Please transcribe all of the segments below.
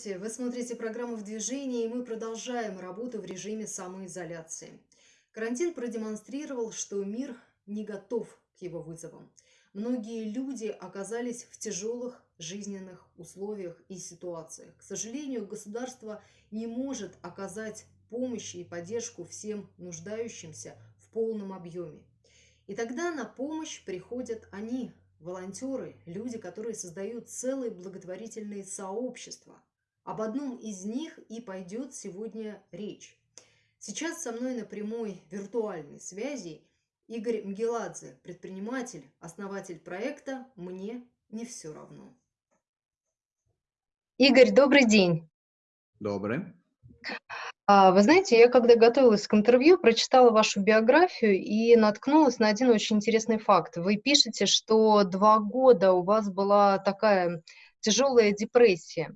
Здравствуйте! Вы смотрите программу «В движении» и мы продолжаем работу в режиме самоизоляции. Карантин продемонстрировал, что мир не готов к его вызовам. Многие люди оказались в тяжелых жизненных условиях и ситуациях. К сожалению, государство не может оказать помощь и поддержку всем нуждающимся в полном объеме. И тогда на помощь приходят они, волонтеры, люди, которые создают целые благотворительные сообщества. Об одном из них и пойдет сегодня речь. Сейчас со мной на прямой виртуальной связи Игорь Мгеладзе, предприниматель, основатель проекта «Мне не все равно». Игорь, добрый день. Добрый. А, вы знаете, я когда готовилась к интервью, прочитала вашу биографию и наткнулась на один очень интересный факт. Вы пишете, что два года у вас была такая тяжелая депрессия.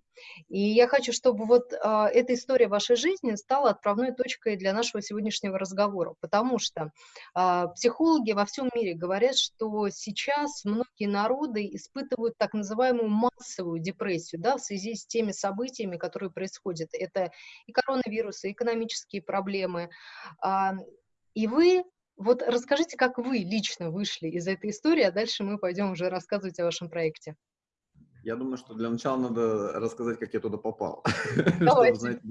И я хочу, чтобы вот а, эта история вашей жизни стала отправной точкой для нашего сегодняшнего разговора, потому что а, психологи во всем мире говорят, что сейчас многие народы испытывают так называемую массовую депрессию, да, в связи с теми событиями, которые происходят. Это и коронавирус, и экономические проблемы. А, и вы вот расскажите, как вы лично вышли из этой истории, а дальше мы пойдем уже рассказывать о вашем проекте. Я думаю, что для начала надо рассказать, как я туда попал, чтобы, знаете,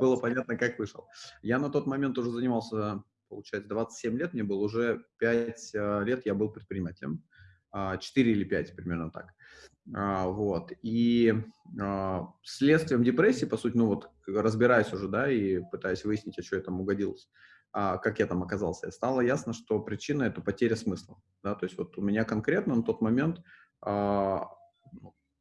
было, понятно, как вышел. Я на тот момент уже занимался, получается, 27 лет мне было, уже 5 э, лет я был предпринимателем, 4 а, или 5 примерно так. А, вот. И а, следствием депрессии, по сути, ну вот разбираясь уже, да, и пытаясь выяснить, а что я там угодилось, как я там оказался, стало ясно, что причина – это потеря смысла. Да? То есть вот у меня конкретно на тот момент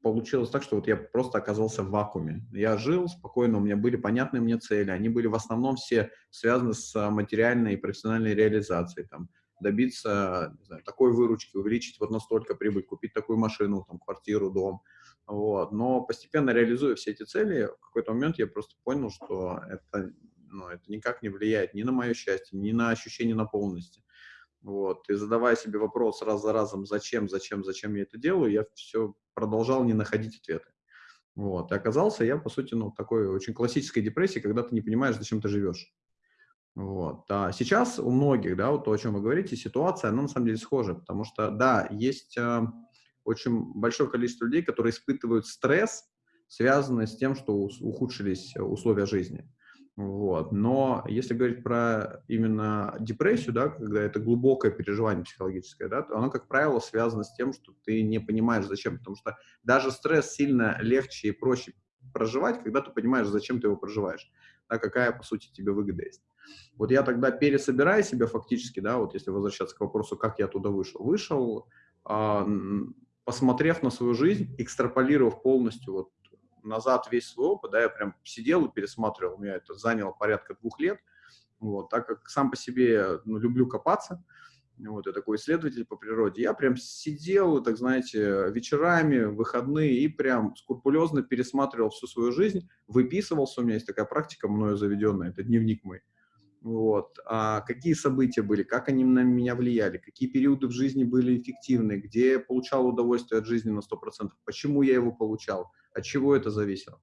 получилось так, что вот я просто оказался в вакууме. Я жил спокойно, у меня были понятные мне цели, они были в основном все связаны с а, материальной и профессиональной реализацией, там, добиться знаю, такой выручки, увеличить вот настолько прибыль, купить такую машину, там, квартиру, дом. Вот. Но постепенно реализуя все эти цели, в какой-то момент я просто понял, что это, ну, это никак не влияет ни на мое счастье, ни на ощущение наполненности. Вот. И задавая себе вопрос раз за разом, зачем, зачем, зачем я это делаю, я все продолжал не находить ответы. Вот. И оказался я, по сути, ну, такой очень классической депрессии, когда ты не понимаешь, зачем ты живешь. Вот. А сейчас у многих, да, вот то, о чем вы говорите, ситуация, она на самом деле схожа, потому что, да, есть э, очень большое количество людей, которые испытывают стресс, связанный с тем, что ухудшились условия жизни. Вот. Но если говорить про именно депрессию, да, когда это глубокое переживание психологическое, да, то оно, как правило, связано с тем, что ты не понимаешь, зачем. Потому что даже стресс сильно легче и проще проживать, когда ты понимаешь, зачем ты его проживаешь, да, какая, по сути, тебе выгода есть. Вот я тогда, пересобирая себя фактически, да, вот если возвращаться к вопросу, как я туда вышел, вышел, э, посмотрев на свою жизнь, экстраполировав полностью вот назад весь свой опыт, да, я прям сидел и пересматривал, у меня это заняло порядка двух лет, вот, так как сам по себе ну, люблю копаться, вот, я такой исследователь по природе, я прям сидел, так знаете, вечерами, выходные и прям скрупулезно пересматривал всю свою жизнь, выписывался, у меня есть такая практика мною заведенная, это дневник мой, вот, а какие события были, как они на меня влияли, какие периоды в жизни были эффективны, где я получал удовольствие от жизни на 100%, почему я его получал, от чего это зависело.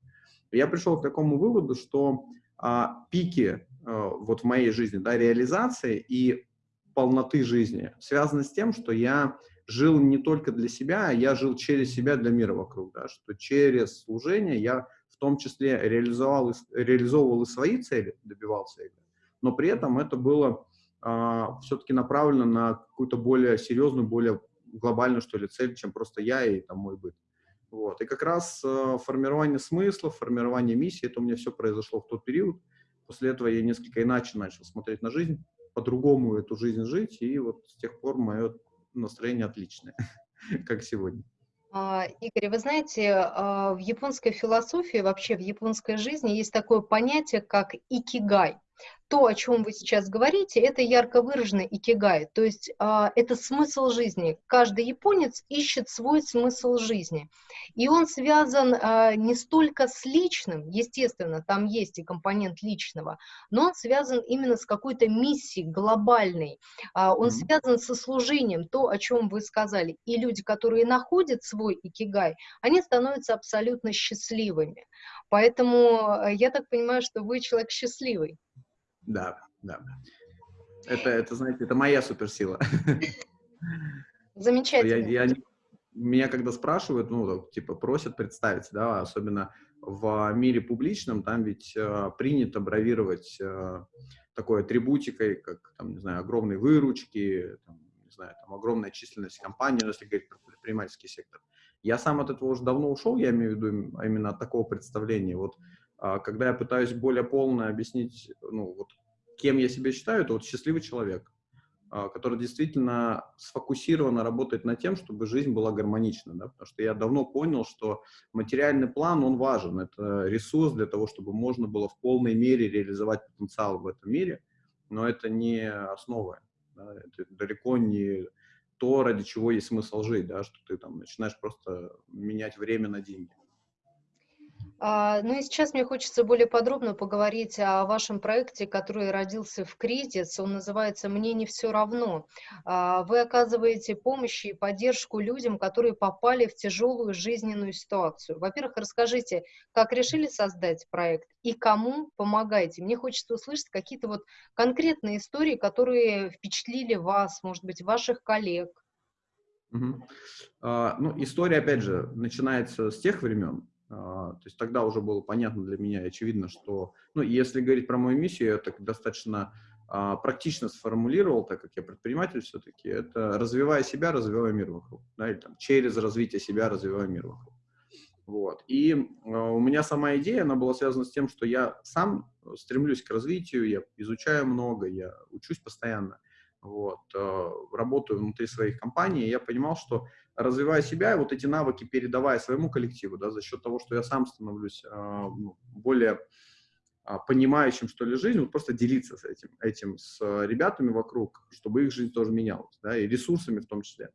Я пришел к такому выводу, что а, пики а, вот в моей жизни, да, реализации и полноты жизни связаны с тем, что я жил не только для себя, а я жил через себя для мира вокруг, да, что через служение я в том числе реализовал, реализовывал и свои цели, добивался их, но при этом это было а, все-таки направлено на какую-то более серьезную, более глобальную, что ли, цель, чем просто я и там мой быт. Вот. И как раз э, формирование смысла, формирование миссии, это у меня все произошло в тот период. После этого я несколько иначе начал смотреть на жизнь, по-другому эту жизнь жить, и вот с тех пор мое настроение отличное, как сегодня. А, Игорь, вы знаете, а, в японской философии, вообще в японской жизни есть такое понятие, как икигай. То, о чем вы сейчас говорите, это ярко выраженный икигай, то есть а, это смысл жизни. Каждый японец ищет свой смысл жизни, и он связан а, не столько с личным, естественно, там есть и компонент личного, но он связан именно с какой-то миссией глобальной, а, он mm-hmm. связан со служением, то, о чем вы сказали. И люди, которые находят свой икигай, они становятся абсолютно счастливыми. Поэтому э, я так понимаю, что вы человек счастливый. Да, да. Это, это, знаете, это моя суперсила. Замечательно. Я, я, меня когда спрашивают, ну, типа, просят представиться, да, особенно в мире публичном, там ведь э, принято бравировать э, такой атрибутикой, как, там, не знаю, огромные выручки, там, не знаю, там, огромная численность компаний, ну, если говорить про предпринимательский сектор. Я сам от этого уже давно ушел, я имею в виду именно от такого представления. Вот а, когда я пытаюсь более полно объяснить, ну, вот, кем я себя считаю, это вот счастливый человек, а, который действительно сфокусированно работает над тем, чтобы жизнь была гармонична, да, потому что я давно понял, что материальный план, он важен, это ресурс для того, чтобы можно было в полной мере реализовать потенциал в этом мире, но это не основа, да, это далеко не то, ради чего есть смысл жить, да, что ты там начинаешь просто менять время на деньги. А, ну и сейчас мне хочется более подробно поговорить о вашем проекте, который родился в кризис. Он называется «Мне не все равно». А, вы оказываете помощь и поддержку людям, которые попали в тяжелую жизненную ситуацию. Во-первых, расскажите, как решили создать проект и кому помогаете. Мне хочется услышать какие-то вот конкретные истории, которые впечатлили вас, может быть, ваших коллег. Угу. А, ну, история, опять же, начинается с тех времен, то есть тогда уже было понятно для меня очевидно, что, ну, если говорить про мою миссию, я так достаточно а, практично сформулировал, так как я предприниматель все-таки, это развивая себя, развивая мир вокруг, да, или там через развитие себя, развивая мир вокруг. Вот. И э, у меня сама идея, она была связана с тем, что я сам стремлюсь к развитию, я изучаю много, я учусь постоянно, вот, э, работаю внутри своих компаний, и я понимал, что развивая себя, вот эти навыки передавая своему коллективу, да, за счет того, что я сам становлюсь э, более э, понимающим, что ли, жизнь, вот просто делиться с этим, этим с ребятами вокруг, чтобы их жизнь тоже менялась, да, и ресурсами в том числе.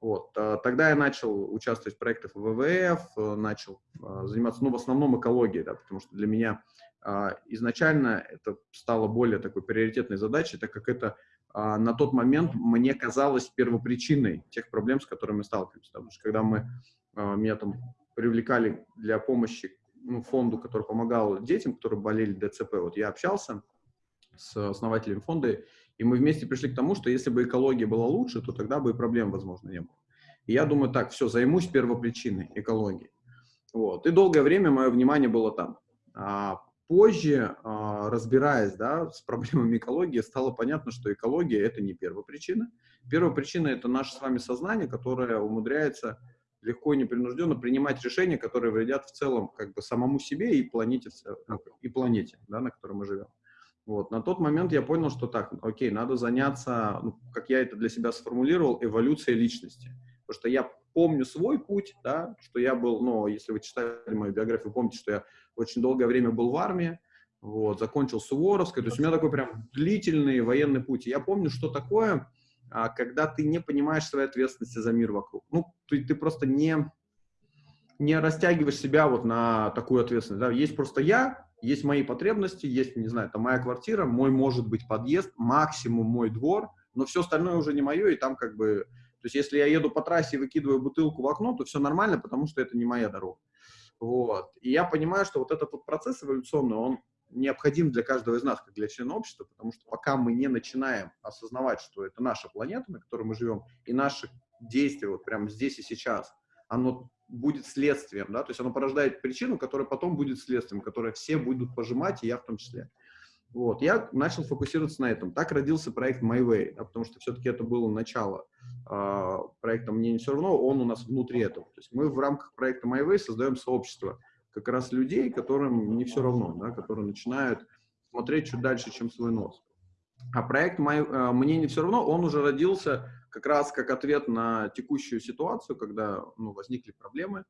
Вот. А, тогда я начал участвовать в проектах ВВФ, начал а, заниматься, ну, в основном экологией, да, потому что для меня а, изначально это стало более такой приоритетной задачей, так как это а, на тот момент мне казалось первопричиной тех проблем, с которыми мы сталкиваемся. Потому что когда мы, а, меня там привлекали для помощи ну, фонду, который помогал детям, которые болели ДЦП, вот я общался с основателем фонда, и мы вместе пришли к тому, что если бы экология была лучше, то тогда бы и проблем, возможно, не было. И я думаю, так, все, займусь первопричиной экологии. Вот. И долгое время мое внимание было там. А позже, а, разбираясь да, с проблемами экологии, стало понятно, что экология – это не первая причина. Первая причина – это наше с вами сознание, которое умудряется легко и непринужденно принимать решения, которые вредят в целом как бы самому себе и планете, и планете да, на которой мы живем. Вот. На тот момент я понял, что так, окей, надо заняться, ну, как я это для себя сформулировал, эволюцией личности. Потому что я помню свой путь, да, что я был, ну, если вы читали мою биографию, помните, что я очень долгое время был в армии, вот, закончил Суворовской, то есть у меня такой прям длительный военный путь. я помню, что такое, а, когда ты не понимаешь своей ответственности за мир вокруг. Ну, ты, ты просто не, не растягиваешь себя вот на такую ответственность. Да? Есть просто я, есть мои потребности, есть, не знаю, там моя квартира, мой, может быть, подъезд, максимум мой двор, но все остальное уже не мое, и там как бы... То есть если я еду по трассе и выкидываю бутылку в окно, то все нормально, потому что это не моя дорога. Вот. И я понимаю, что вот этот вот процесс эволюционный, он необходим для каждого из нас, как для члена общества, потому что пока мы не начинаем осознавать, что это наша планета, на которой мы живем, и наши действия вот прямо здесь и сейчас, оно будет следствием, да, то есть оно порождает причину, которая потом будет следствием, которое все будут пожимать, и я в том числе. Вот, я начал фокусироваться на этом. Так родился проект My Way, да, потому что все-таки это было начало э, проекта «Мне не все равно», он у нас внутри этого. То есть мы в рамках проекта My Way создаем сообщество как раз людей, которым не все равно, да, которые начинают смотреть чуть дальше, чем свой нос. А проект My, э, «Мне не все равно», он уже родился как раз как ответ на текущую ситуацию, когда ну, возникли проблемы,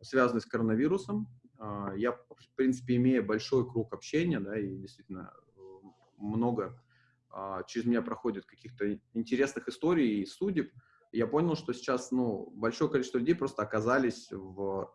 связанные с коронавирусом. А, я, в принципе, имея большой круг общения, да, и действительно много а, через меня проходит каких-то интересных историй и судеб, я понял, что сейчас, ну, большое количество людей просто оказались в,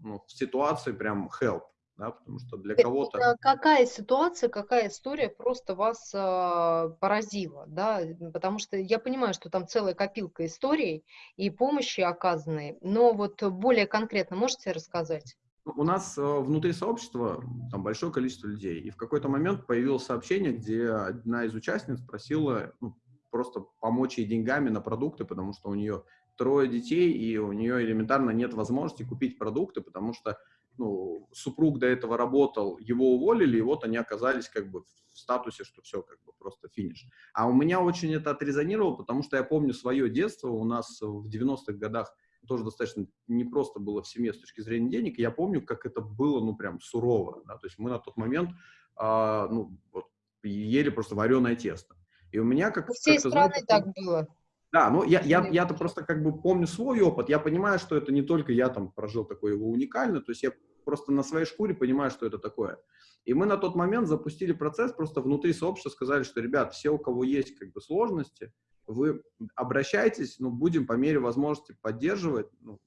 ну, в ситуации прям help, да, потому что для кого-то... Какая ситуация, какая история просто вас э, поразила, да, потому что я понимаю, что там целая копилка историй и помощи оказанной, но вот более конкретно можете рассказать? У нас э, внутри сообщества там большое количество людей, и в какой-то момент появилось сообщение, где одна из участниц просила ну, просто помочь ей деньгами на продукты, потому что у нее трое детей, и у нее элементарно нет возможности купить продукты, потому что ну, супруг до этого работал, его уволили, и вот они оказались как бы в статусе, что все, как бы просто финиш. А у меня очень это отрезонировало, потому что я помню свое детство, у нас в 90-х годах тоже достаточно непросто было в семье с точки зрения денег, я помню, как это было, ну, прям сурово, да, то есть мы на тот момент, а, ну, вот, ели просто вареное тесто. И у меня как... У всей как страны знаете, так было. Да, ну я, я, я-то просто как бы помню свой опыт, я понимаю, что это не только я там прожил такой его уникально, то есть я просто на своей шкуре понимаю, что это такое. И мы на тот момент запустили процесс, просто внутри сообщества сказали, что, ребят, все, у кого есть как бы сложности, вы обращайтесь, ну, будем по мере возможности поддерживать, ну,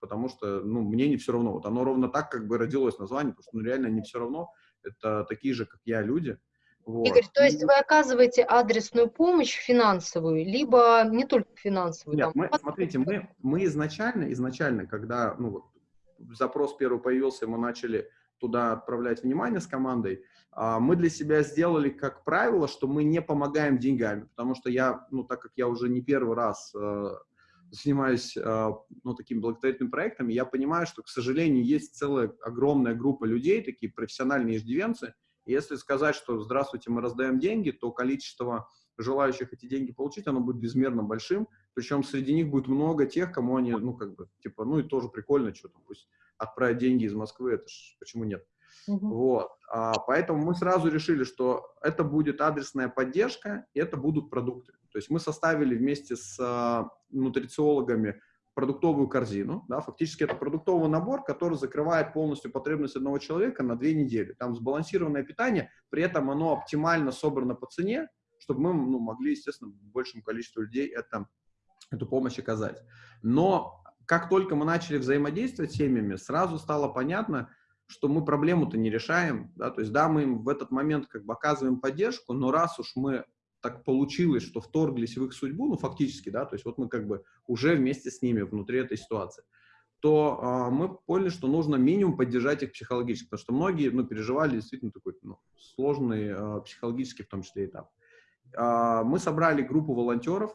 потому что, ну, мне не все равно. Вот оно ровно так как бы родилось название, потому что, ну, реально не все равно. Это такие же, как я, люди. Вот. Игорь, то есть вы оказываете адресную помощь финансовую, либо не только финансовую? Нет, там, мы, смотрите, мы, мы изначально, изначально, когда ну, вот, запрос первый появился, мы начали туда отправлять внимание с командой, а, мы для себя сделали как правило, что мы не помогаем деньгами, потому что я, ну, так как я уже не первый раз э, занимаюсь, э, ну, такими благотворительными проектами, я понимаю, что, к сожалению, есть целая огромная группа людей, такие профессиональные иждивенцы, и если сказать, что «здравствуйте, мы раздаем деньги», то количество желающих эти деньги получить, оно будет безмерно большим, причем среди них будет много тех, кому они, ну, как бы, типа, ну, и тоже прикольно, что-то, пусть отправить деньги из Москвы, это ж, почему нет? Угу. Вот. А, поэтому мы сразу решили, что это будет адресная поддержка, и это будут продукты. То есть мы составили вместе с а, нутрициологами продуктовую корзину, да, фактически это продуктовый набор, который закрывает полностью потребность одного человека на две недели. Там сбалансированное питание, при этом оно оптимально собрано по цене, чтобы мы ну, могли, естественно, большему количеству людей это, эту помощь оказать. Но как только мы начали взаимодействовать с семьями, сразу стало понятно, что мы проблему-то не решаем, да, то есть, да, мы им в этот момент как бы оказываем поддержку, но раз уж мы так получилось, что вторглись в их судьбу, ну, фактически, да, то есть вот мы как бы уже вместе с ними внутри этой ситуации, то э, мы поняли, что нужно минимум поддержать их психологически, потому что многие, ну, переживали действительно такой, ну, сложный э, психологический в том числе этап. Э, мы собрали группу волонтеров,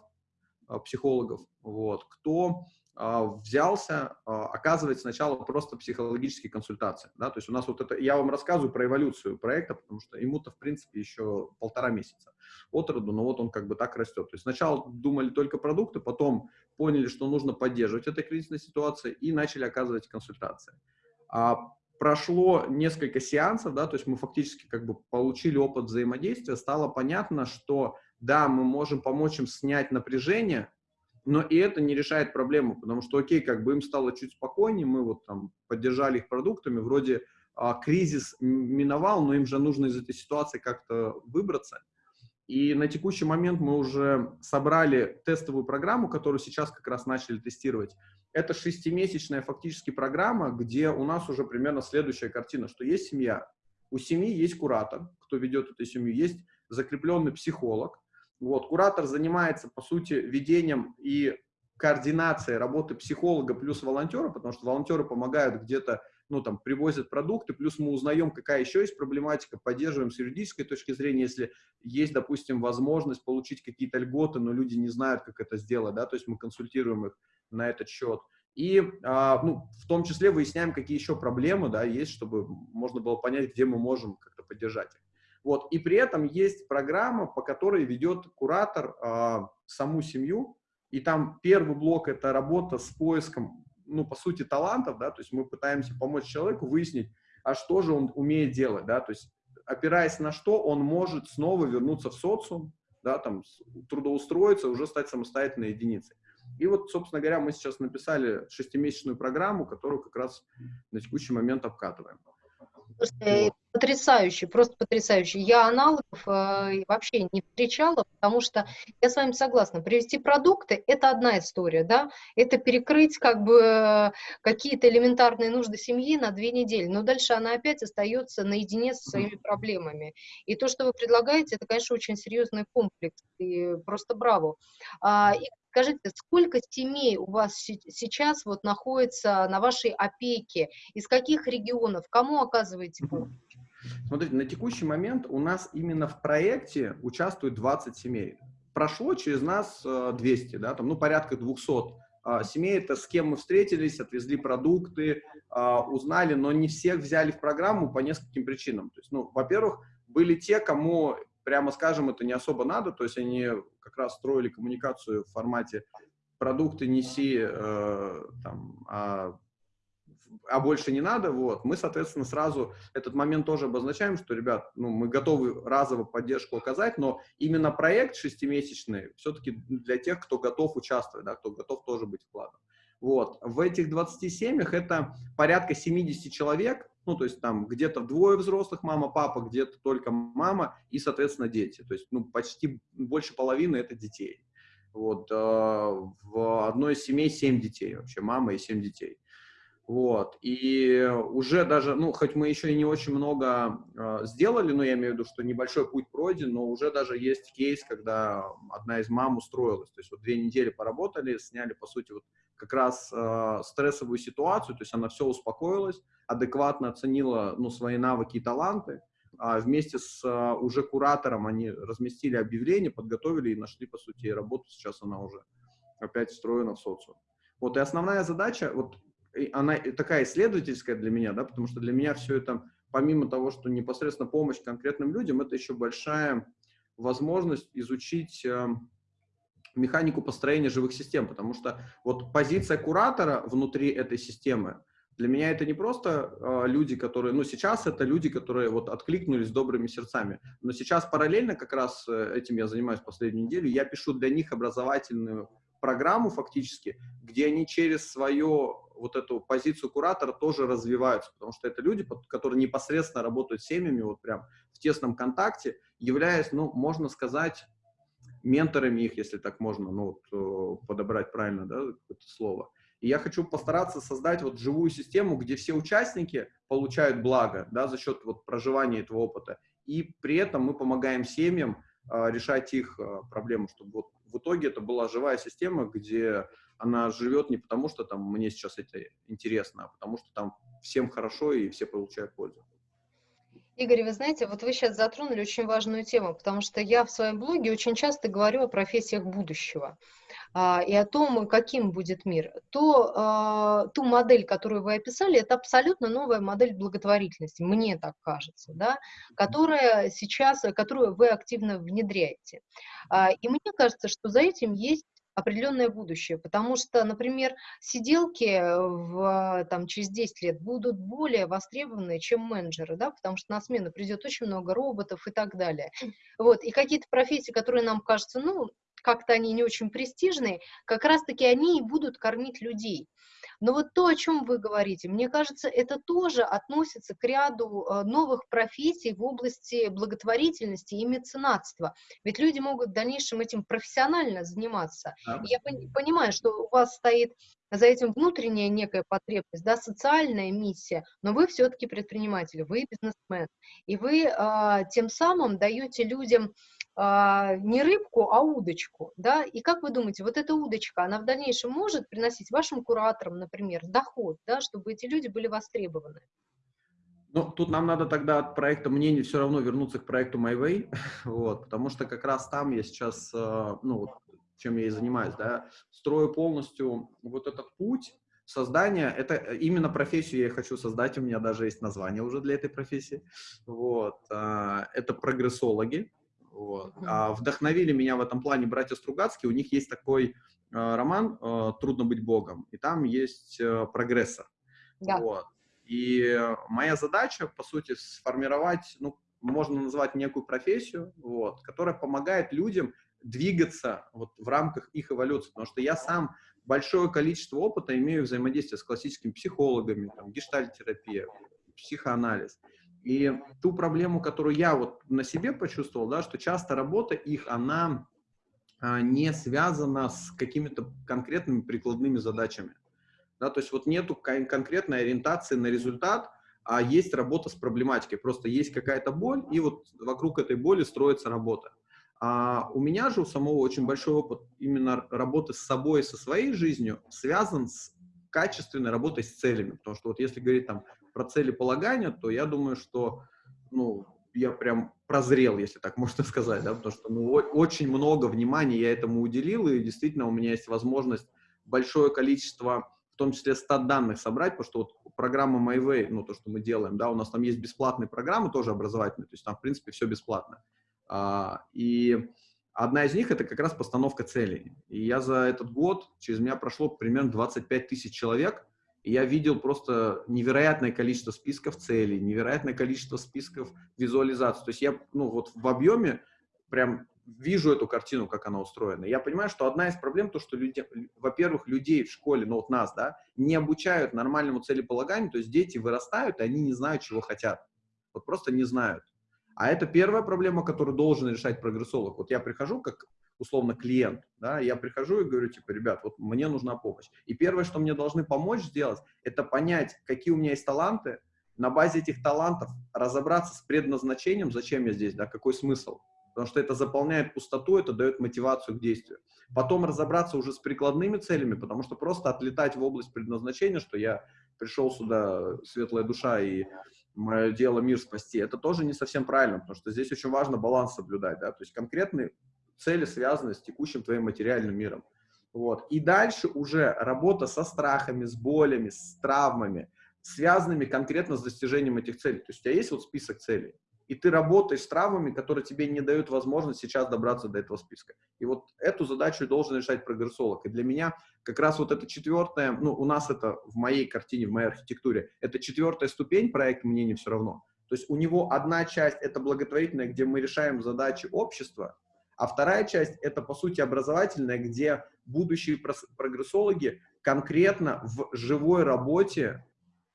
э, психологов, вот, кто взялся а, оказывать сначала просто психологические консультации. Да? То есть у нас вот это, я вам рассказываю про эволюцию проекта, потому что ему-то, в принципе, еще полтора месяца от роду, но вот он как бы так растет. То есть сначала думали только продукты, потом поняли, что нужно поддерживать этой кризисной ситуации и начали оказывать консультации. А прошло несколько сеансов, да, то есть мы фактически как бы получили опыт взаимодействия, стало понятно, что да, мы можем помочь им снять напряжение, но и это не решает проблему, потому что, окей, как бы им стало чуть спокойнее, мы вот там поддержали их продуктами, вроде а, кризис миновал, но им же нужно из этой ситуации как-то выбраться. И на текущий момент мы уже собрали тестовую программу, которую сейчас как раз начали тестировать. Это шестимесячная фактически программа, где у нас уже примерно следующая картина, что есть семья, у семьи есть куратор, кто ведет эту семью, есть закрепленный психолог, вот, куратор занимается, по сути, ведением и координацией работы психолога плюс волонтера, потому что волонтеры помогают где-то, ну, там, привозят продукты, плюс мы узнаем, какая еще есть проблематика, поддерживаем с юридической точки зрения, если есть, допустим, возможность получить какие-то льготы, но люди не знают, как это сделать, да, то есть мы консультируем их на этот счет. И, а, ну, в том числе выясняем, какие еще проблемы, да, есть, чтобы можно было понять, где мы можем как-то поддержать их. Вот. И при этом есть программа, по которой ведет куратор э, саму семью, и там первый блок – это работа с поиском, ну, по сути, талантов, да, то есть мы пытаемся помочь человеку выяснить, а что же он умеет делать, да, то есть опираясь на что он может снова вернуться в социум, да, там, трудоустроиться, уже стать самостоятельной единицей. И вот, собственно говоря, мы сейчас написали шестимесячную программу, которую как раз на текущий момент обкатываем. Слушайте, вот. Потрясающе, просто потрясающе. Я аналогов э, вообще не встречала, потому что я с вами согласна. Привести продукты – это одна история, да, это перекрыть как бы какие-то элементарные нужды семьи на две недели, но дальше она опять остается наедине со своими проблемами. И то, что вы предлагаете, это, конечно, очень серьезный комплекс, и просто браво. А, и Скажите, сколько семей у вас сейчас вот находится на вашей опеке? Из каких регионов? Кому оказываете помощь? Смотрите, на текущий момент у нас именно в проекте участвует 20 семей. Прошло через нас 200, э, да, там, ну, порядка 200 а, семей. Это с кем мы встретились, отвезли продукты, а, узнали, но не всех взяли в программу по нескольким причинам. То есть, ну, во-первых, были те, кому, прямо скажем, это не особо надо, то есть они как раз строили коммуникацию в формате продукты неси, э, там, а а больше не надо, вот, мы, соответственно, сразу этот момент тоже обозначаем, что, ребят, ну, мы готовы разово поддержку оказать, но именно проект шестимесячный все-таки для тех, кто готов участвовать, да, кто готов тоже быть вкладом. Вот, в этих 20 семьях это порядка 70 человек, ну, то есть там где-то двое взрослых, мама, папа, где-то только мама и, соответственно, дети. То есть, ну, почти больше половины это детей. Вот, э, в одной семей 7 детей вообще, мама и 7 детей. Вот. И уже даже, ну, хоть мы еще и не очень много э, сделали, но я имею в виду, что небольшой путь пройден, но уже даже есть кейс, когда одна из мам устроилась. То есть вот две недели поработали, сняли, по сути, вот как раз э, стрессовую ситуацию, то есть она все успокоилась, адекватно оценила, ну, свои навыки и таланты, а вместе с э, уже куратором они разместили объявление, подготовили и нашли, по сути, работу. Сейчас она уже опять встроена в социум. Вот, и основная задача, вот она такая исследовательская для меня, да, потому что для меня все это, помимо того, что непосредственно помощь конкретным людям, это еще большая возможность изучить э, механику построения живых систем, потому что вот позиция куратора внутри этой системы, для меня это не просто э, люди, которые, ну, сейчас это люди, которые вот откликнулись добрыми сердцами, но сейчас параллельно как раз э, этим я занимаюсь последнюю неделю, я пишу для них образовательную программу фактически, где они через свое вот эту позицию куратора тоже развиваются, потому что это люди, которые непосредственно работают с семьями, вот прям в тесном контакте, являясь, ну, можно сказать, менторами их, если так можно, ну, вот, э, подобрать правильно, да, это слово. И я хочу постараться создать вот живую систему, где все участники получают благо, да, за счет вот проживания этого опыта, и при этом мы помогаем семьям а, решать их а, проблемы, чтобы вот в итоге это была живая система, где она живет не потому, что там мне сейчас это интересно, а потому что там всем хорошо и все получают пользу. Игорь, вы знаете, вот вы сейчас затронули очень важную тему, потому что я в своем блоге очень часто говорю о профессиях будущего а, и о том, каким будет мир. То, а, ту модель, которую вы описали, это абсолютно новая модель благотворительности, мне так кажется, да, которая сейчас, которую вы активно внедряете. А, и мне кажется, что за этим есть определенное будущее, потому что, например, сиделки в, там, через 10 лет будут более востребованы, чем менеджеры, да, потому что на смену придет очень много роботов и так далее. Вот, и какие-то профессии, которые нам кажутся, ну, как-то они не очень престижные, как раз-таки они и будут кормить людей. Но вот то, о чем вы говорите, мне кажется, это тоже относится к ряду э, новых профессий в области благотворительности и меценатства. Ведь люди могут в дальнейшем этим профессионально заниматься. Да. Я понимаю, что у вас стоит за этим внутренняя некая потребность, да, социальная миссия, но вы все-таки предприниматель, вы бизнесмен, и вы э, тем самым даете людям а, не рыбку, а удочку, да, и как вы думаете, вот эта удочка, она в дальнейшем может приносить вашим кураторам, например, доход, да, чтобы эти люди были востребованы? Ну, тут нам надо тогда от проекта мнений все равно вернуться к проекту MyWay, вот, потому что как раз там я сейчас, э, ну, чем я и занимаюсь, да, строю полностью вот этот путь создания, это именно профессию я хочу создать, у меня даже есть название уже для этой профессии, вот, а, это прогрессологи, вот. А вдохновили меня в этом плане братья Стругацкие. У них есть такой э, роман э, «Трудно быть Богом», и там есть э, прогрессор. Да. Вот. И моя задача, по сути, сформировать, ну, можно назвать некую профессию, вот, которая помогает людям двигаться вот, в рамках их эволюции. Потому что я сам большое количество опыта имею взаимодействия с классическими психологами, там, гештальтерапия, психоанализ. И ту проблему, которую я вот на себе почувствовал, да, что часто работа их, она а, не связана с какими-то конкретными прикладными задачами. Да, то есть вот нету конкретной ориентации на результат, а есть работа с проблематикой. Просто есть какая-то боль, и вот вокруг этой боли строится работа. А у меня же у самого очень большой опыт именно работы с собой, со своей жизнью, связан с качественной работой с целями. Потому что вот если говорить там про целеполагание, то я думаю, что ну, я прям прозрел, если так можно сказать, да, потому что ну, очень много внимания я этому уделил, и действительно у меня есть возможность большое количество, в том числе стат данных собрать, потому что вот программа MyWay, ну, то, что мы делаем, да, у нас там есть бесплатные программы, тоже образовательные, то есть там, в принципе, все бесплатно. А, и одна из них — это как раз постановка целей. И я за этот год, через меня прошло примерно 25 тысяч человек, я видел просто невероятное количество списков целей, невероятное количество списков визуализаций. То есть я, ну, вот в объеме прям вижу эту картину, как она устроена. Я понимаю, что одна из проблем то, что во-первых, людей в школе, ну вот нас, да, не обучают нормальному целеполаганию, то есть дети вырастают, и они не знают, чего хотят. Вот просто не знают. А это первая проблема, которую должен решать прогрессолог. Вот я прихожу как условно клиент, да, я прихожу и говорю, типа, ребят, вот мне нужна помощь. И первое, что мне должны помочь сделать, это понять, какие у меня есть таланты, на базе этих талантов разобраться с предназначением, зачем я здесь, да, какой смысл. Потому что это заполняет пустоту, это дает мотивацию к действию. Потом разобраться уже с прикладными целями, потому что просто отлетать в область предназначения, что я пришел сюда, светлая душа, и мое дело мир спасти, это тоже не совсем правильно, потому что здесь очень важно баланс соблюдать, да, то есть конкретные цели связаны с текущим твоим материальным миром. Вот. И дальше уже работа со страхами, с болями, с травмами, связанными конкретно с достижением этих целей. То есть у тебя есть вот список целей, и ты работаешь с травмами, которые тебе не дают возможность сейчас добраться до этого списка. И вот эту задачу должен решать прогрессолог. И для меня как раз вот это четвертая, ну, у нас это в моей картине, в моей архитектуре, это четвертая ступень проекта «Мне не все равно». То есть у него одна часть – это благотворительная, где мы решаем задачи общества, а вторая часть – это, по сути, образовательная, где будущие прогрессологи конкретно в живой работе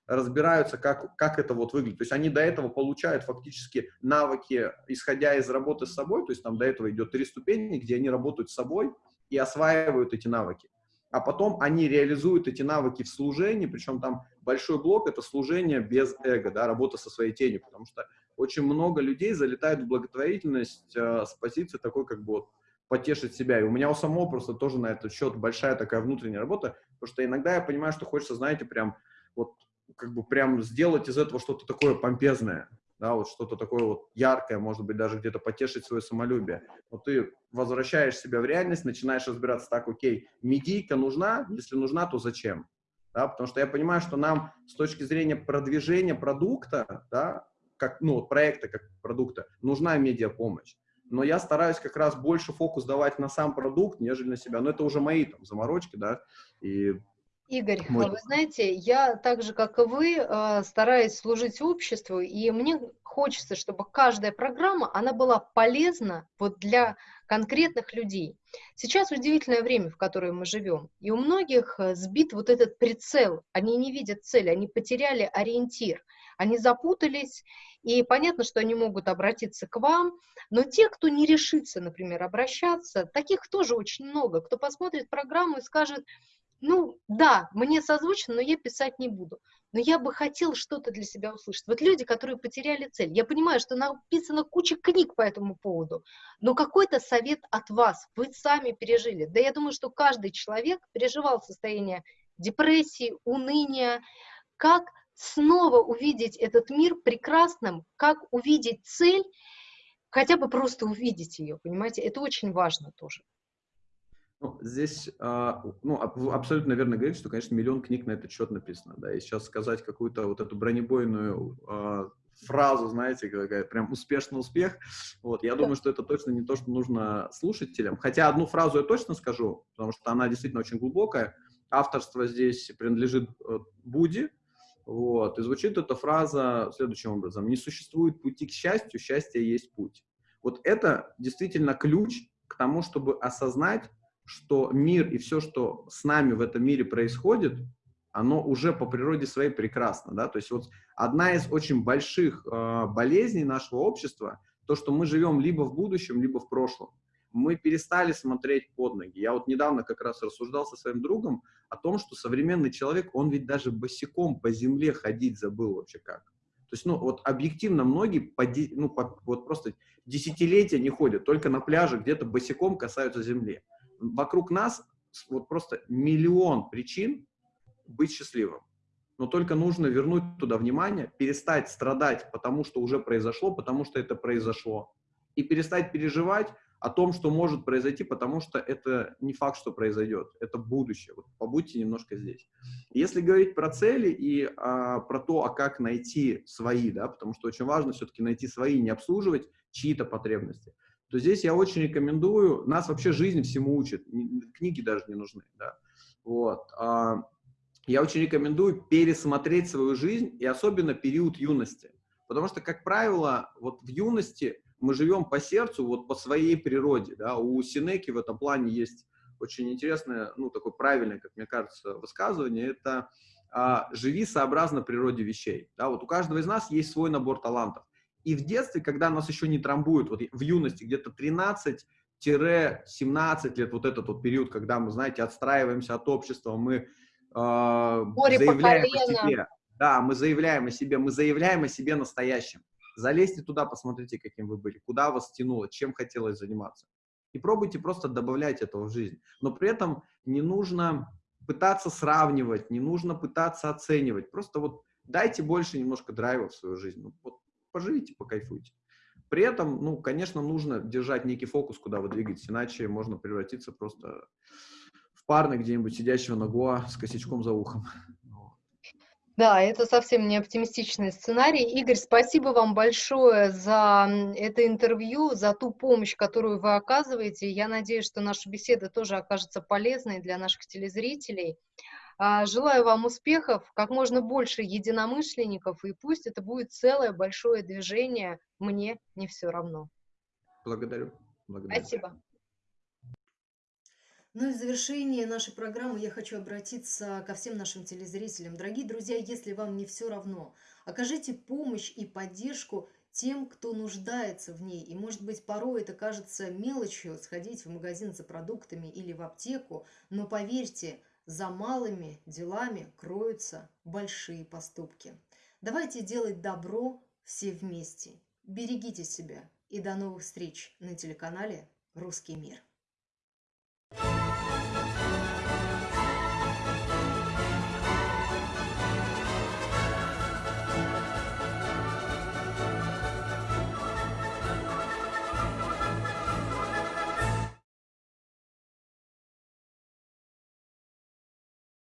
разбираются, как, как это вот выглядит. То есть они до этого получают фактически навыки, исходя из работы с собой, то есть там до этого идет три ступени, где они работают с собой и осваивают эти навыки. А потом они реализуют эти навыки в служении, причем там большой блок – это служение без эго, да, работа со своей тенью, потому что очень много людей залетают в благотворительность э, с позиции такой, как бы вот потешить себя. И у меня у самого просто тоже на этот счет большая такая внутренняя работа, потому что иногда я понимаю, что хочется, знаете, прям вот как бы прям сделать из этого что-то такое помпезное, да, вот что-то такое вот яркое, может быть, даже где-то потешить свое самолюбие. Вот ты возвращаешь себя в реальность, начинаешь разбираться так, окей, медийка нужна, если нужна, то зачем? Да, потому что я понимаю, что нам с точки зрения продвижения продукта, да, как, ну, проекта как продукта, нужна медиапомощь. Но я стараюсь как раз больше фокус давать на сам продукт, нежели на себя. Но это уже мои там заморочки, да, и Игорь, Мой... вы знаете, я так же, как и вы, э, стараюсь служить обществу, и мне хочется, чтобы каждая программа, она была полезна вот для конкретных людей. Сейчас удивительное время, в которое мы живем, и у многих э, сбит вот этот прицел, они не видят цели, они потеряли ориентир, они запутались, и понятно, что они могут обратиться к вам, но те, кто не решится, например, обращаться, таких тоже очень много, кто посмотрит программу и скажет, ну, да, мне созвучно, но я писать не буду. Но я бы хотел что-то для себя услышать. Вот люди, которые потеряли цель. Я понимаю, что написано куча книг по этому поводу, но какой-то совет от вас вы сами пережили. Да я думаю, что каждый человек переживал состояние депрессии, уныния, как снова увидеть этот мир прекрасным, как увидеть цель, хотя бы просто увидеть ее, понимаете, это очень важно тоже. Ну, здесь, а, ну, абсолютно верно говорить, что, конечно, миллион книг на этот счет написано, да, и сейчас сказать какую-то вот эту бронебойную а, фразу, знаете, какая прям успешный успех, вот, я думаю, что это точно не то, что нужно слушателям, хотя одну фразу я точно скажу, потому что она действительно очень глубокая, авторство здесь принадлежит э, Буди, вот, и звучит эта фраза следующим образом, не существует пути к счастью, счастье есть путь. Вот это действительно ключ к тому, чтобы осознать, что мир и все, что с нами в этом мире происходит, оно уже по природе своей прекрасно, да, то есть вот одна из очень больших э, болезней нашего общества, то, что мы живем либо в будущем, либо в прошлом. Мы перестали смотреть под ноги. Я вот недавно как раз рассуждал со своим другом о том, что современный человек, он ведь даже босиком по земле ходить забыл вообще как. То есть, ну, вот объективно многие, по, ну, по, вот просто десятилетия не ходят, только на пляже где-то босиком касаются земли. Вокруг нас вот просто миллион причин быть счастливым. Но только нужно вернуть туда внимание, перестать страдать, потому что уже произошло, потому что это произошло. И перестать переживать о том, что может произойти, потому что это не факт, что произойдет. Это будущее. Вот побудьте немножко здесь. Если говорить про цели и а, про то, а как найти свои, да, потому что очень важно все-таки найти свои, не обслуживать чьи-то потребности, то здесь я очень рекомендую, нас вообще жизнь всему учит, книги даже не нужны, да. Вот. А, я очень рекомендую пересмотреть свою жизнь, и особенно период юности. Потому что, как правило, вот в юности мы живем по сердцу, вот по своей природе. Да? У Синеки в этом плане есть очень интересное, ну, такое правильное, как мне кажется, высказывание. Это а, «живи сообразно природе вещей». Да? Вот у каждого из нас есть свой набор талантов. И в детстве, когда нас еще не трамбуют, вот в юности где-то 13 17 лет, вот этот вот период, когда мы, знаете, отстраиваемся от общества, мы э, заявляем о себе. Да, мы заявляем о себе, мы заявляем о себе настоящем. Залезьте туда, посмотрите, каким вы были, куда вас тянуло, чем хотелось заниматься. И пробуйте просто добавлять этого в жизнь. Но при этом не нужно пытаться сравнивать, не нужно пытаться оценивать. Просто вот дайте больше немножко драйва в свою жизнь. Ну, вот поживите, покайфуйте. При этом, ну, конечно, нужно держать некий фокус, куда вы двигаетесь, иначе можно превратиться просто парня где-нибудь сидящего на Гоа с косячком за ухом. Да, это совсем не оптимистичный сценарий. Игорь, спасибо вам большое за это интервью, за ту помощь, которую вы оказываете. Я надеюсь, что наша беседа тоже окажется полезной для наших телезрителей. А, желаю вам успехов, как можно больше единомышленников, и пусть это будет целое большое движение. Мне не все равно. Благодарю. Благодарю. Спасибо. Ну и в завершение нашей программы я хочу обратиться ко всем нашим телезрителям. Дорогие друзья, если вам не все равно, окажите помощь и поддержку тем, кто нуждается в ней. И, может быть, порой это кажется мелочью сходить в магазин за продуктами или в аптеку, но поверьте, за малыми делами кроются большие поступки. Давайте делать добро все вместе. Берегите себя и до новых встреч на телеканале «Русский мир».